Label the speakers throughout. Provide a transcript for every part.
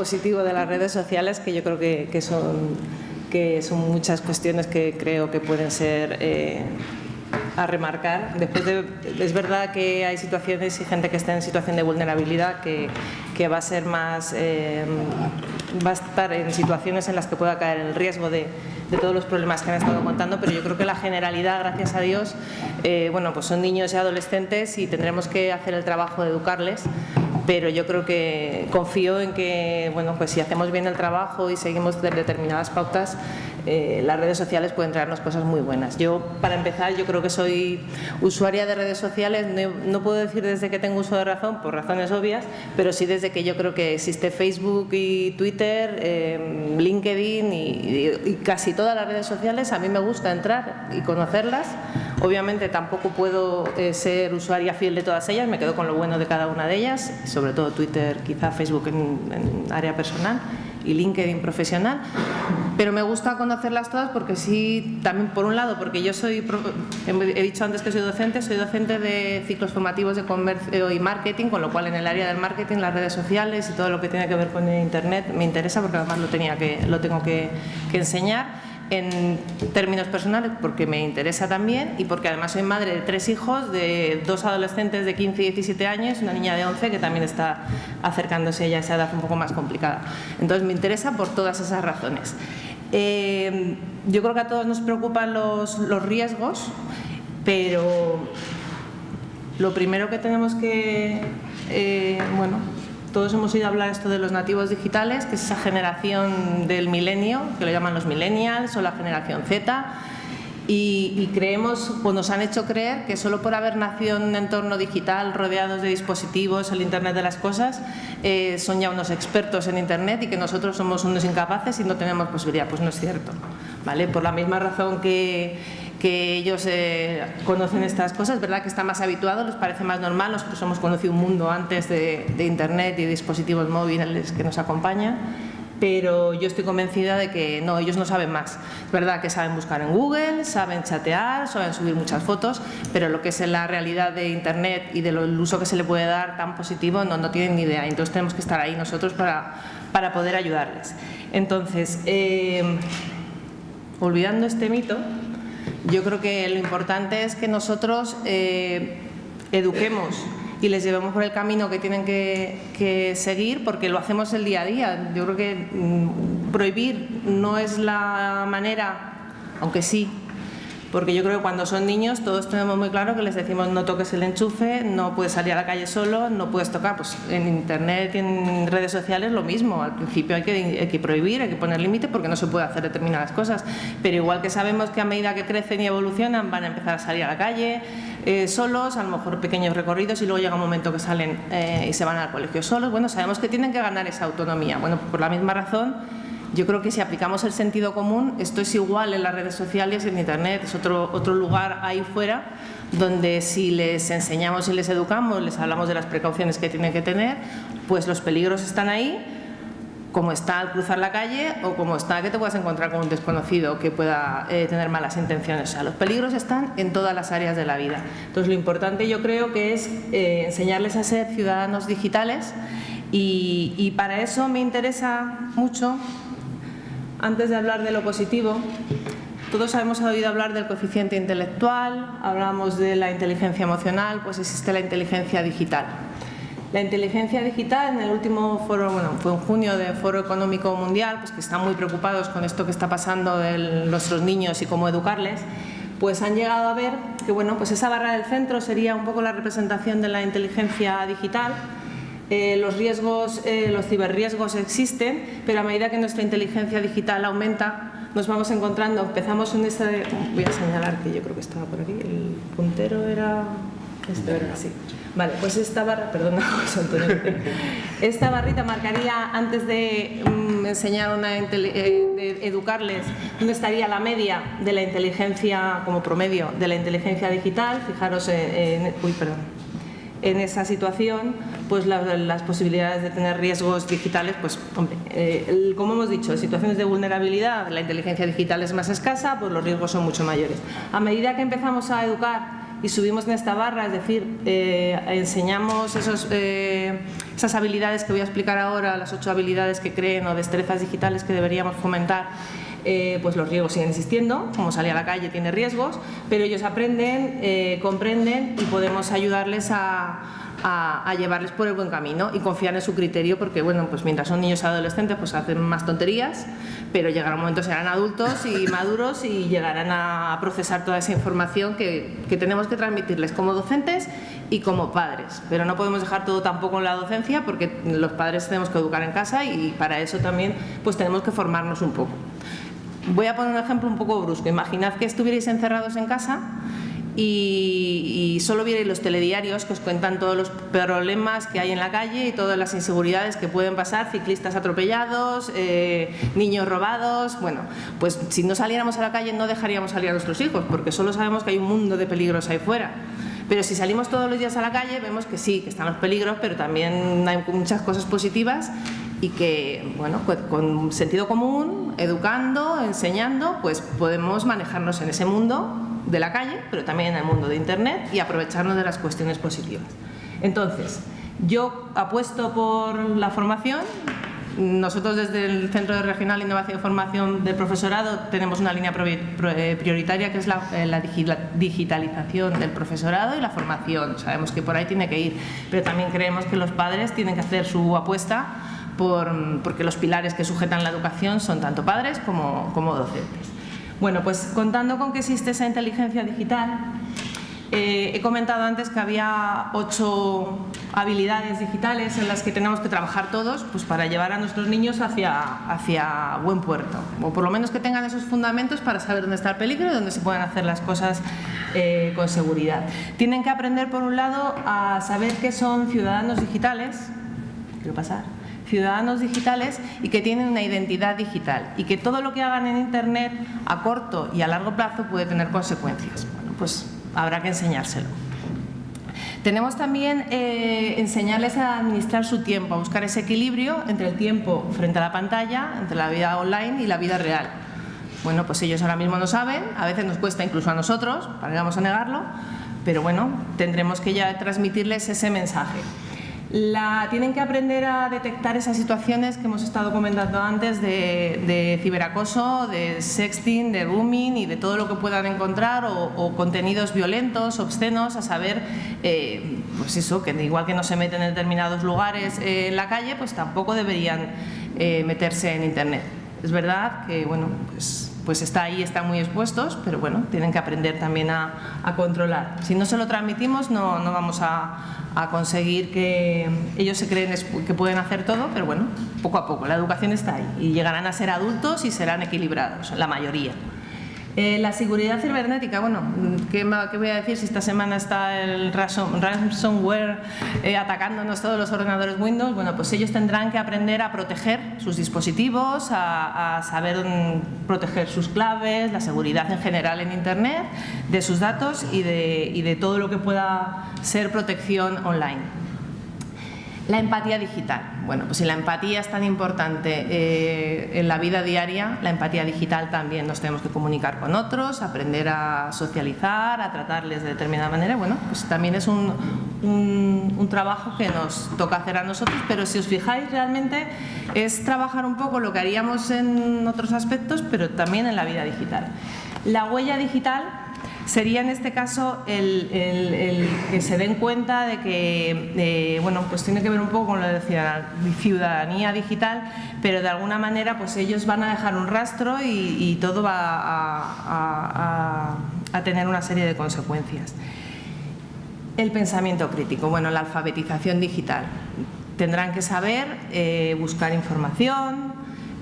Speaker 1: positivo de las redes sociales, que yo creo que, son, que son muchas cuestiones que creo que pueden ser eh, a remarcar. Después es verdad que hay situaciones y gente que está en situación de vulnerabilidad que, que va a ser más, eh, va a estar en situaciones en las que pueda caer el riesgo de, de, todos los problemas que han estado contando, pero yo creo que la generalidad, gracias a Dios, eh, bueno, pues son niños y adolescentes y tendremos que hacer el trabajo de educarles pero yo creo que confío en que, bueno, pues si hacemos bien el trabajo y seguimos determinadas pautas, eh, las redes sociales pueden traernos cosas muy buenas. Yo, para empezar, yo creo que soy usuaria de redes sociales, no, puedo decir desde que tengo uso de razón, por razones obvias, pero sí desde que yo creo que existe Facebook y Twitter, em, LinkedIn y, casi todas las redes sociales, a mí me gusta entrar y conocerlas. Obviamente tampoco puedo eh, ser usuaria fiel de todas ellas, me quedo con lo bueno de cada una de ellas, sobre todo Twitter, quizá Facebook en área personal y LinkedIn profesional, pero me gusta conocerlas todas porque sí, también por un lado, porque yo soy, he dicho antes que soy docente, soy docente de ciclos formativos de comercio y marketing, con lo cual en el área del marketing, las redes sociales y todo lo que tiene que ver con Internet me interesa porque además lo, tenía que, lo tengo que, que enseñar en términos personales porque me interesa también y porque además soy madre de tres hijos, de dos adolescentes de 15 y 17 años, una niña de 11 que también está acercándose ya a esa edad un poco más complicada. Entonces me interesa por todas esas razones. Eh, yo creo que a todos nos preocupan los, los riesgos, pero lo primero que tenemos que, eh, bueno, todos hemos oído hablar esto de los nativos digitales, que es esa generación del milenio, que lo llaman los millennials o la generación Z, y, creemos, o nos han hecho creer que solo por haber nacido en un entorno digital rodeados de dispositivos, el Internet de las cosas, eh, son ya unos expertos en Internet y que nosotros somos unos incapaces y no tenemos posibilidad. Pues no es cierto. ¿vale? Por la misma razón que que ellos eh, conocen estas cosas, ¿verdad? que están más habituados, les parece más normal, nosotros hemos conocido un mundo antes de, Internet y dispositivos móviles que nos acompañan, pero yo estoy convencida de que no, ellos no saben más. Es verdad que saben buscar en Google, saben chatear, saben subir muchas fotos, pero lo que es la realidad de Internet y del uso que se le puede dar tan positivo no, no tienen ni idea. Entonces tenemos que estar ahí nosotros para, para poder ayudarles. Entonces, eh, olvidando este mito, yo creo que lo importante es que nosotros eh, eduquemos y les llevemos por el camino que tienen que, seguir porque lo hacemos el día a día. Yo creo que mm, prohibir no es la manera, aunque sí, porque yo creo que cuando son niños todos tenemos muy claro que les decimos no toques el enchufe, no puedes salir a la calle solo, no puedes tocar, pues en internet y en redes sociales lo mismo, al principio hay que, prohibir, hay que poner límite porque no se puede hacer determinadas cosas, pero igual que sabemos que a medida que crecen y evolucionan van a empezar a salir a la calle eh, solos, a lo mejor pequeños recorridos y luego llega un momento que salen eh, y se van al colegio solos, bueno, sabemos que tienen que ganar esa autonomía, bueno, por la misma razón yo creo que si aplicamos el sentido común, esto es igual en las redes sociales, en Internet, es otro, otro lugar ahí fuera donde si les enseñamos y les educamos, les hablamos de las precauciones que tienen que tener, pues los peligros están ahí, como está al cruzar la calle o como está que te puedas encontrar con un desconocido que pueda eh, tener malas intenciones. O sea, los peligros están en todas las áreas de la vida. Entonces, lo importante yo creo que es eh, enseñarles a ser ciudadanos digitales y, y para eso me interesa mucho antes de hablar de lo positivo, todos hemos oído hablar del coeficiente intelectual, hablamos de la inteligencia emocional, pues existe la inteligencia digital. La inteligencia digital, en el último foro, bueno, fue en junio del Foro Económico Mundial, pues que están muy preocupados con esto que está pasando de nuestros niños y cómo educarles, pues han llegado a ver que bueno, pues esa barra del centro sería un poco la representación de la inteligencia digital, eh, los riesgos, eh, los ciberriesgos existen, pero a medida que nuestra inteligencia digital aumenta, nos vamos encontrando, empezamos en esta, voy a señalar que yo creo que estaba por aquí, el puntero era, este era así. Vale, pues esta barra, perdona, esta barrita marcaría antes de mm, enseñar una, eh, de educarles, dónde estaría la media de la inteligencia como promedio de la inteligencia digital. Fijaros en, uy, perdón, en esa situación, pues las posibilidades de tener riesgos digitales, pues hombre, eh, como hemos dicho, en situaciones de vulnerabilidad la inteligencia digital es más escasa, pues los riesgos son mucho mayores. A medida que empezamos a educar y subimos en esta barra, es decir, eh, enseñamos esos, eh, esas habilidades que voy a explicar ahora, las ocho habilidades que creen o destrezas digitales que deberíamos fomentar, eh, pues los riesgos siguen existiendo, como salir a la calle tiene riesgos, pero ellos aprenden, comprenden y podemos ayudarles a, llevarles por el buen camino y confiar en su criterio porque bueno, pues mientras son niños adolescentes pues hacen más tonterías, pero llegará un momento serán adultos y maduros y llegarán a procesar toda esa información que, que tenemos que transmitirles como docentes y como padres, pero no podemos dejar todo tampoco en la docencia porque los padres tenemos que educar en casa y para eso también pues tenemos que formarnos un poco. Voy a poner un ejemplo un poco brusco. Imaginad que estuvierais encerrados en casa y, solo vierais los telediarios que os cuentan todos los problemas que hay en la calle y todas las inseguridades que pueden pasar, ciclistas atropellados, eh, niños robados, bueno, pues si no saliéramos a la calle no dejaríamos salir a nuestros hijos porque solo sabemos que hay un mundo de peligros ahí fuera. Pero si salimos todos los días a la calle vemos que sí, que están los peligros, pero también hay muchas cosas positivas y que, bueno, pues con sentido común, educando, enseñando, pues podemos manejarnos en ese mundo de la calle, pero también en el mundo de Internet y aprovecharnos de las cuestiones positivas. Entonces, yo apuesto por la formación. Nosotros desde el Centro de Regional Innovación y Formación del Profesorado tenemos una línea eh, prioritaria que es la, eh, digitalización del profesorado y la formación. Sabemos que por ahí tiene que ir, pero también creemos que los padres tienen que hacer su apuesta por, porque los pilares que sujetan la educación son tanto padres como, como docentes. Bueno, pues contando con que existe esa inteligencia digital, eh, he comentado antes que había ocho habilidades digitales en las que tenemos que trabajar todos pues para llevar a nuestros niños hacia, hacia buen puerto, o por lo menos que tengan esos fundamentos para saber dónde está el peligro y dónde se pueden hacer las cosas eh, con seguridad. Tienen que aprender, por un lado, a saber qué son ciudadanos digitales, quiero pasar, ciudadanos digitales y que tienen una identidad digital y que todo lo que hagan en Internet a corto y a largo plazo puede tener consecuencias. Bueno, pues habrá que enseñárselo. Tenemos también eh, enseñarles a administrar su tiempo, a buscar ese equilibrio entre el tiempo frente a la pantalla, entre la vida online y la vida real. Bueno, pues ellos ahora mismo no saben, a veces nos cuesta incluso a nosotros, para que vamos a negarlo, pero bueno, tendremos que ya transmitirles ese mensaje. La, tienen que aprender a detectar esas situaciones que hemos estado comentando antes de, ciberacoso, de sexting, de rooming y de todo lo que puedan encontrar o, contenidos violentos, obscenos, a saber, eh, pues eso, que igual que no se meten en determinados lugares eh, en la calle, pues tampoco deberían eh, meterse en Internet. Es verdad que, bueno, pues pues está ahí, están muy expuestos, pero bueno, tienen que aprender también a, controlar. Si no se lo transmitimos no, no vamos a, conseguir que ellos se creen que pueden hacer todo, pero bueno, poco a poco, la educación está ahí y llegarán a ser adultos y serán equilibrados, la mayoría. Eh, la seguridad cibernética, bueno, ¿qué, voy a decir si esta semana está el ransomware eh, atacándonos todos los ordenadores Windows? Bueno, pues ellos tendrán que aprender a proteger sus dispositivos, a, saber proteger sus claves, la seguridad en general en Internet, de sus datos y de todo lo que pueda ser protección online. La empatía digital. Bueno, pues si la empatía es tan importante eh, en la vida diaria, la empatía digital también nos tenemos que comunicar con otros, aprender a socializar, a tratarles de determinada manera. Bueno, pues también es un, un, trabajo que nos toca hacer a nosotros, pero si os fijáis realmente es trabajar un poco lo que haríamos en otros aspectos, pero también en la vida digital. La huella digital sería en este caso el, que se den cuenta de que, eh, bueno, pues tiene que ver un poco con lo de ciudadanía digital, pero de alguna manera pues ellos van a dejar un rastro y, todo va a, tener una serie de consecuencias. El pensamiento crítico, bueno, la alfabetización digital. Tendrán que saber eh, buscar información,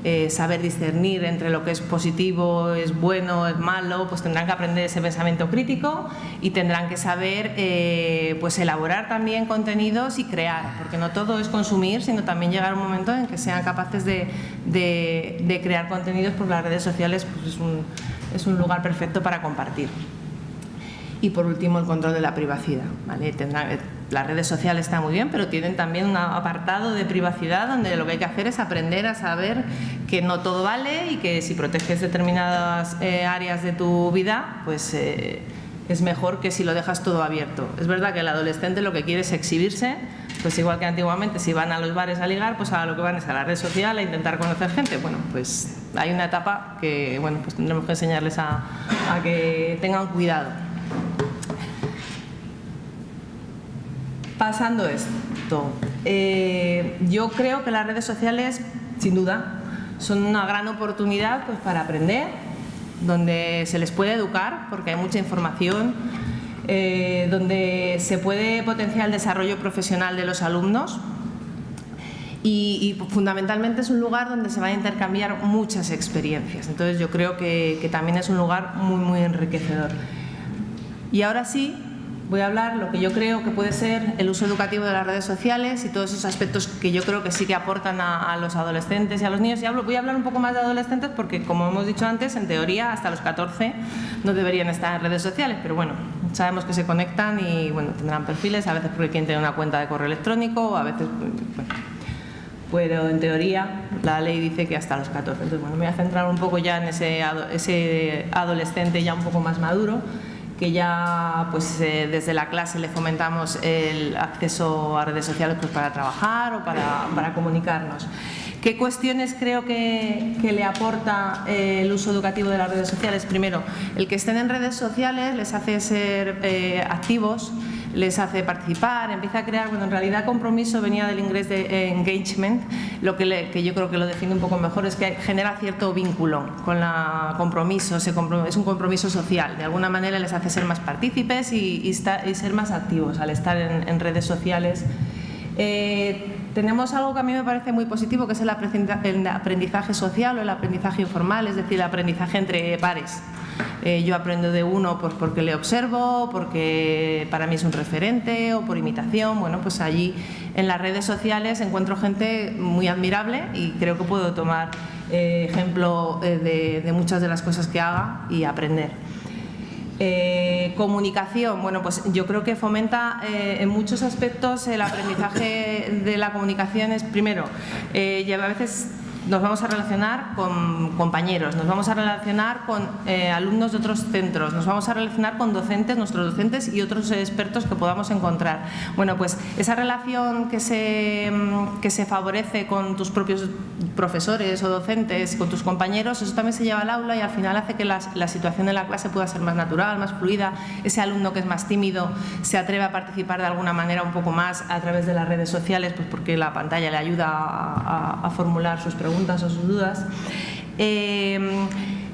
Speaker 1: eh, saber discernir entre lo que es positivo, es bueno, es malo, pues tendrán que aprender ese pensamiento crítico y tendrán que saber eh, pues elaborar también contenidos y crear, porque no todo es consumir, sino también llegar un momento en que sean capaces de, de, crear contenidos, porque las redes sociales pues es, un, es un lugar perfecto para compartir. Y por último, el control de la privacidad. ¿vale? Tendrán, las redes sociales están muy bien, pero tienen también un apartado de privacidad donde lo que hay que hacer es aprender a saber que no todo vale y que si proteges determinadas eh, áreas de tu vida, pues eh, es mejor que si lo dejas todo abierto. Es verdad que el adolescente lo que quiere es exhibirse, pues igual que antiguamente si van a los bares a ligar, pues a lo que van es a la red social a intentar conocer gente. Bueno, pues hay una etapa que bueno, pues tendremos que enseñarles a, a que tengan cuidado. Pasando esto, eh, yo creo que las redes sociales, sin duda, son una gran oportunidad pues, para aprender, donde se les puede educar, porque hay mucha información, eh, donde se puede potenciar el desarrollo profesional de los alumnos y, fundamentalmente es un lugar donde se van a intercambiar muchas experiencias. Entonces yo creo que, que también es un lugar muy, muy enriquecedor. Y ahora sí, voy a hablar lo que yo creo que puede ser el uso educativo de las redes sociales y todos esos aspectos que yo creo que sí que aportan a, los adolescentes y a los niños. Y hablo, voy a hablar un poco más de adolescentes porque, como hemos dicho antes, en teoría hasta los 14 no deberían estar en redes sociales, pero bueno, sabemos que se conectan y bueno, tendrán perfiles, a veces porque quieren tener una cuenta de correo electrónico, a veces... Bueno, pero en teoría la ley dice que hasta los 14. Entonces, bueno, me voy a centrar un poco ya en ese, ese adolescente ya un poco más maduro que ya pues, eh, desde la clase le fomentamos el acceso a redes sociales pues, para trabajar o para, para comunicarnos. ¿Qué cuestiones creo que, que le aporta eh, el uso educativo de las redes sociales? Primero, el que estén en redes sociales les hace ser eh, activos, les hace participar, empieza a crear, bueno, en realidad compromiso venía del inglés de engagement, lo que, que yo creo que lo define un poco mejor es que genera cierto vínculo con la compromiso, es un compromiso social, de alguna manera les hace ser más partícipes y, ser más activos al estar en, redes sociales. Eh, tenemos algo que a mí me parece muy positivo, que es el aprendizaje social o el aprendizaje informal, es decir, el aprendizaje entre pares. Eh, yo aprendo de uno pues, porque le observo, porque para mí es un referente o por imitación. Bueno, pues allí en las redes sociales encuentro gente muy admirable y creo que puedo tomar eh, ejemplo eh, de, muchas de las cosas que haga y aprender. comunicación, bueno, pues yo creo que fomenta en muchos aspectos el aprendizaje de la comunicación. Es primero, lleva a veces nos vamos a relacionar con compañeros, nos vamos a relacionar con eh, alumnos de otros centros, nos vamos a relacionar con docentes, nuestros docentes y otros expertos que podamos encontrar. Bueno, pues esa relación que se, mm, que se favorece con tus propios profesores o docentes, con tus compañeros, eso también se lleva al aula y al final hace que la, la situación de la clase pueda ser más natural, más fluida. Ese alumno que es más tímido se atreve a participar de alguna manera un poco más a través de las redes sociales, pues porque la pantalla le ayuda a, a formular sus preguntas o sus dudas. Eh,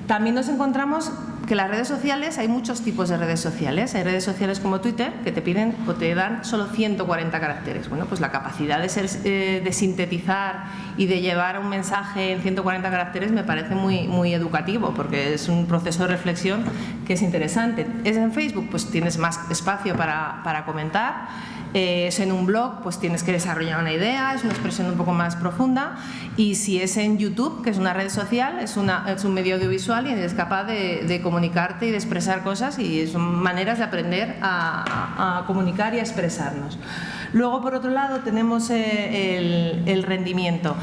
Speaker 1: también nos encontramos que las redes sociales, hay muchos tipos de redes sociales. Hay redes sociales como Twitter que te piden o te dan solo 140 caracteres. Bueno, pues la capacidad de, ser, eh, de sintetizar y de llevar un mensaje en 140 caracteres me parece muy, muy educativo porque es un proceso de reflexión que es interesante. Es en Facebook, pues tienes más espacio para, para comentar eh, es en un blog, pues tienes que desarrollar una idea, es una expresión un poco más profunda y si es en YouTube, que es una red social, es, un medio audiovisual y eres capaz de, comunicarte y de expresar cosas y son maneras de aprender a, comunicar y a expresarnos. Luego, por otro lado, tenemos eh, el rendimiento.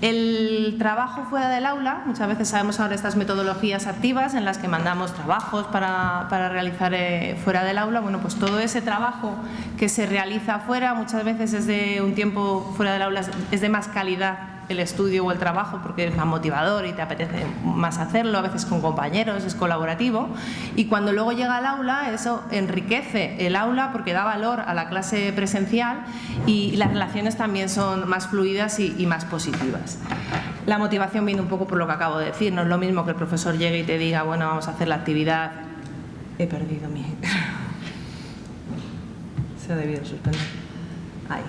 Speaker 1: El trabajo fuera del aula, muchas veces sabemos ahora estas metodologías activas en las que mandamos trabajos para, realizar eh, fuera del aula, bueno pues todo ese trabajo que se realiza fuera muchas veces es de un tiempo fuera del aula es de más calidad el estudio o el trabajo porque es más motivador y te apetece más hacerlo, a veces con compañeros, es colaborativo y cuando luego llega al aula eso enriquece el aula porque da valor a la clase presencial y las relaciones también son más fluidas y, más positivas. La motivación viene un poco por lo que acabo de decir, no es lo mismo que el profesor llegue y te diga, bueno, vamos a hacer la actividad. He perdido mi... Se ha debido suspender. Ahí.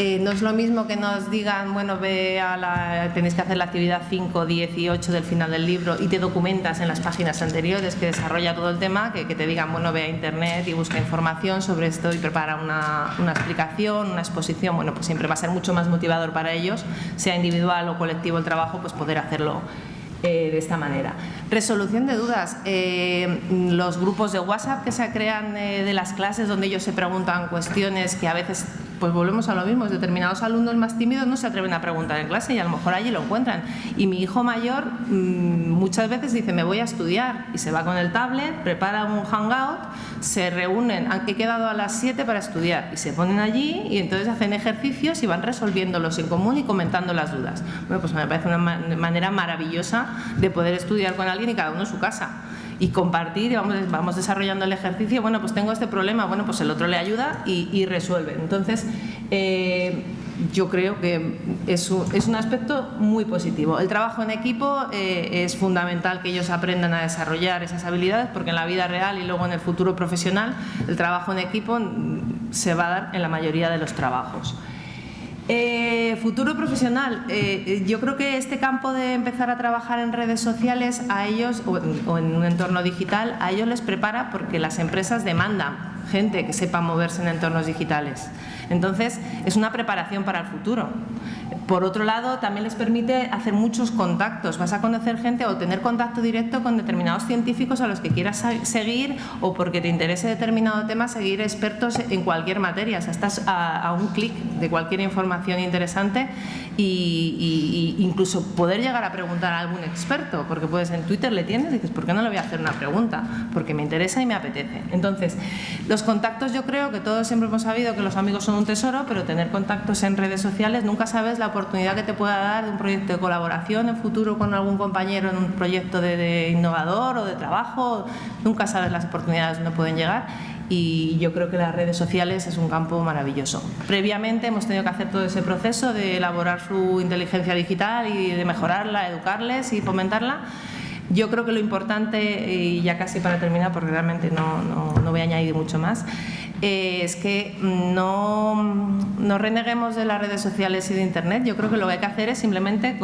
Speaker 1: Eh, no es lo mismo que nos digan, bueno, ve a la, tenéis que hacer la actividad 5, 10 y 8 del final del libro y te documentas en las páginas anteriores que desarrolla todo el tema, que, te digan, bueno, ve a internet y busca información sobre esto y prepara una, una, explicación, una exposición, bueno, pues siempre va a ser mucho más motivador para ellos, sea individual o colectivo el trabajo, pues poder hacerlo eh, de esta manera. Resolución de dudas. Eh, los grupos de WhatsApp que se crean de las clases donde ellos se preguntan cuestiones que a veces pues volvemos a lo mismo, determinados alumnos más tímidos no se atreven a preguntar en clase y a lo mejor allí lo encuentran. Y mi hijo mayor mm, muchas veces dice, me voy a estudiar y se va con el tablet, prepara un hangout, se reúnen, he quedado a las 7 para estudiar y se ponen allí y entonces hacen ejercicios y van resolviéndolos en común y comentando las dudas. Bueno, pues me parece una manera maravillosa de poder estudiar con alguien y cada uno en su casa y compartir y vamos, vamos desarrollando el ejercicio, bueno, pues tengo este problema, bueno, pues el otro le ayuda y, resuelve. Entonces, eh, yo creo que es un, es un, aspecto muy positivo. El trabajo en equipo eh, es fundamental que ellos aprendan a desarrollar esas habilidades porque en la vida real y luego en el futuro profesional el trabajo en equipo se va a dar en la mayoría de los trabajos. Eh, futuro profesional. Eh, yo creo que este campo de empezar a trabajar en redes sociales a ellos o en, un entorno digital, a ellos les prepara porque las empresas demandan gente que sepa moverse en entornos digitales. Entonces, es una preparación para el futuro. Por otro lado, también les permite hacer muchos contactos. Vas a conocer gente o tener contacto directo con determinados científicos a los que quieras seguir o porque te interese determinado tema, seguir expertos en cualquier materia. O sea, estás a, un clic de cualquier información interesante y, incluso poder llegar a preguntar a algún experto, porque puedes en Twitter le tienes y dices, ¿por qué no le voy a hacer una pregunta? Porque me interesa y me apetece. Entonces, los contactos yo creo que todos siempre hemos sabido que los amigos son un tesoro, pero tener contactos en redes sociales nunca sabes la oportunidad que te pueda dar un proyecto de colaboración en futuro con algún compañero en un proyecto de, innovador o de trabajo, nunca sabes las oportunidades donde pueden llegar y yo creo que las redes sociales es un campo maravilloso. Previamente hemos tenido que hacer todo ese proceso de elaborar su inteligencia digital y de mejorarla, educarles y fomentarla. Yo creo que lo importante, y ya casi para terminar, porque realmente no, no, no voy a añadir mucho más, eh, es que no, no, reneguemos de las redes sociales y de Internet. Yo creo que lo que hay que hacer es simplemente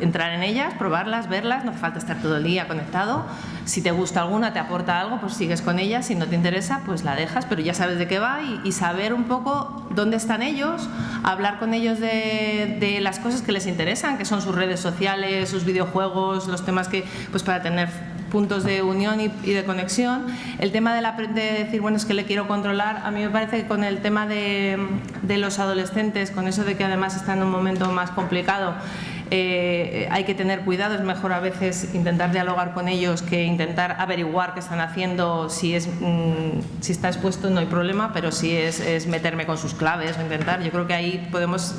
Speaker 1: entrar en ellas, probarlas, verlas, no hace falta estar todo el día conectado. Si te gusta alguna, te aporta algo, pues sigues con ella. Si no te interesa, pues la dejas, pero ya sabes de qué va y, saber un poco dónde están ellos, hablar con ellos de, de, las cosas que les interesan, que son sus redes sociales, sus videojuegos, los temas que, pues para tener puntos de unión y, de conexión. El tema de, la, de, decir, bueno, es que le quiero controlar, a mí me parece que con el tema de, de los adolescentes, con eso de que además están en un momento más complicado, eh, hay que tener cuidado, es mejor a veces intentar dialogar con ellos que intentar averiguar qué están haciendo, si, es, mm, si está expuesto no hay problema, pero si es, es meterme con sus claves o intentar, yo creo que ahí podemos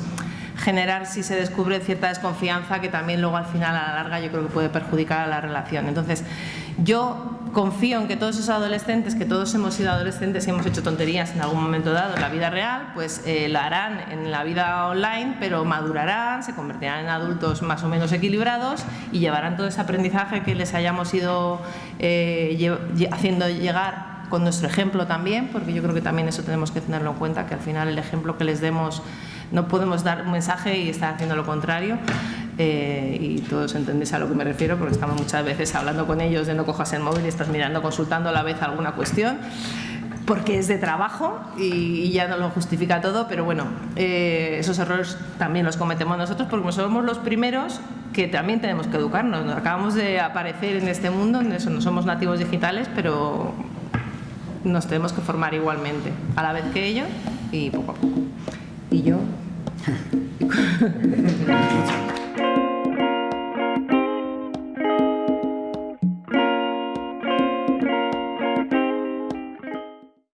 Speaker 1: generar si se descubre cierta desconfianza que también luego al final a la larga yo creo que puede perjudicar a la relación. Entonces, yo confío en que todos esos adolescentes, que todos hemos sido adolescentes y hemos hecho tonterías en algún momento dado en la vida real, pues eh, lo harán en la vida online, pero madurarán, se convertirán en adultos más o menos equilibrados y llevarán todo ese aprendizaje que les hayamos ido eh, haciendo llegar con nuestro ejemplo también, porque yo creo que también eso tenemos que tenerlo en cuenta, que al final el ejemplo que les demos no podemos dar un mensaje y estar haciendo lo contrario. Eh, y todos entendéis a lo que me refiero porque estamos muchas veces hablando con ellos de no cojas el móvil y estás mirando, consultando a la vez alguna cuestión porque es de trabajo y, ya no lo justifica todo, pero bueno, eh, esos errores también los cometemos nosotros porque somos los primeros que también tenemos que educarnos. Acabamos de aparecer en este mundo, en eso no somos nativos digitales, pero nos tenemos que formar igualmente, a la vez que ellos y poco a poco. Y yo どうぞ。